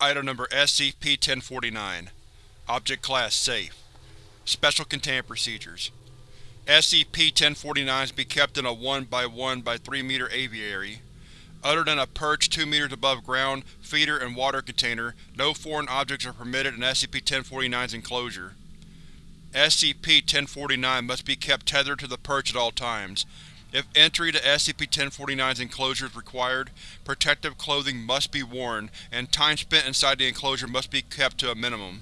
Item Number SCP-1049 Object Class Safe Special Containment Procedures SCP-1049 is to be kept in a 1 by 1 by 3 meter aviary. Other than a perch 2 meters above ground, feeder, and water container, no foreign objects are permitted in SCP-1049's enclosure. SCP-1049 must be kept tethered to the perch at all times. If entry to SCP-1049's enclosure is required, protective clothing must be worn, and time spent inside the enclosure must be kept to a minimum.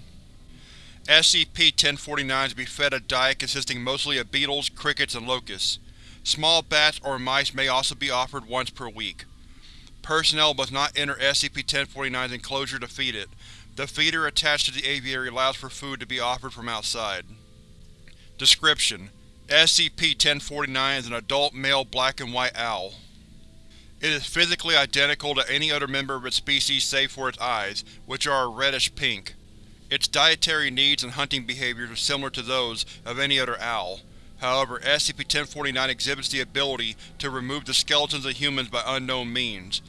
SCP-1049 is to be fed a diet consisting mostly of beetles, crickets, and locusts. Small bats or mice may also be offered once per week. Personnel must not enter SCP-1049's enclosure to feed it. The feeder attached to the aviary allows for food to be offered from outside. Description: SCP-1049 is an adult male black and white owl. It is physically identical to any other member of its species save for its eyes, which are a reddish-pink. Its dietary needs and hunting behaviors are similar to those of any other owl. However, SCP-1049 exhibits the ability to remove the skeletons of humans by unknown means.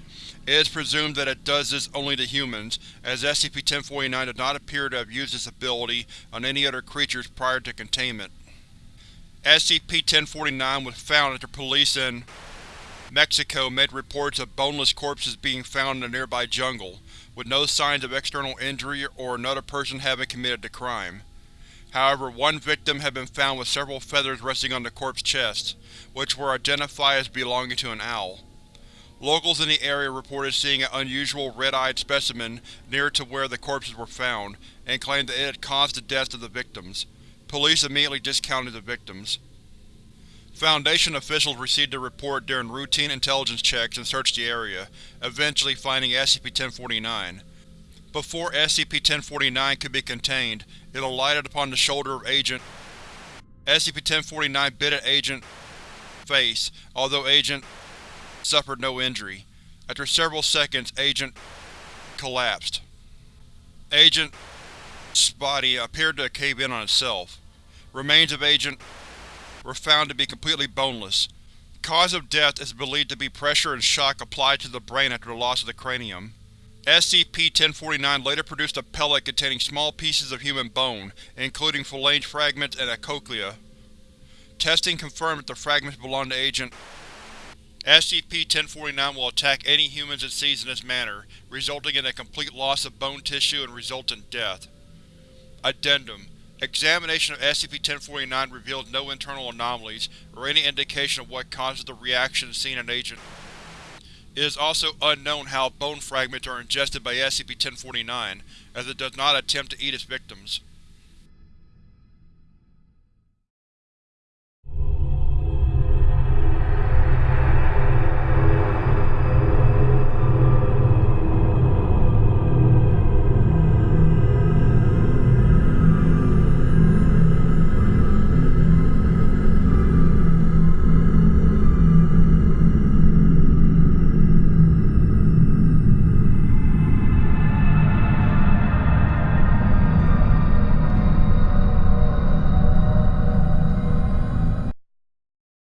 It is presumed that it does this only to humans, as SCP-1049 does not appear to have used this ability on any other creatures prior to containment. SCP-1049 was found after police in Mexico made reports of boneless corpses being found in a nearby jungle, with no signs of external injury or another person having committed the crime. However, one victim had been found with several feathers resting on the corpse's chest, which were identified as belonging to an owl. Locals in the area reported seeing an unusual red-eyed specimen near to where the corpses were found, and claimed that it had caused the deaths of the victims. Police immediately discounted the victims. Foundation officials received the report during routine intelligence checks and searched the area, eventually finding SCP-1049. Before SCP-1049 could be contained, it alighted upon the shoulder of Agent SCP-1049 bit at Agent face, although Agent suffered no injury. After several seconds, Agent collapsed. Agent body appeared to cave in on itself. Remains of Agent were found to be completely boneless. Cause of death is believed to be pressure and shock applied to the brain after the loss of the cranium. SCP-1049 later produced a pellet containing small pieces of human bone, including phalange fragments and a cochlea. Testing confirmed that the fragments belonged to Agent SCP-1049 will attack any humans it sees in this manner, resulting in a complete loss of bone tissue and resultant death. Addendum Examination of SCP-1049 reveals no internal anomalies, or any indication of what causes the reaction seen in Agent. It is also unknown how bone fragments are ingested by SCP-1049, as it does not attempt to eat its victims.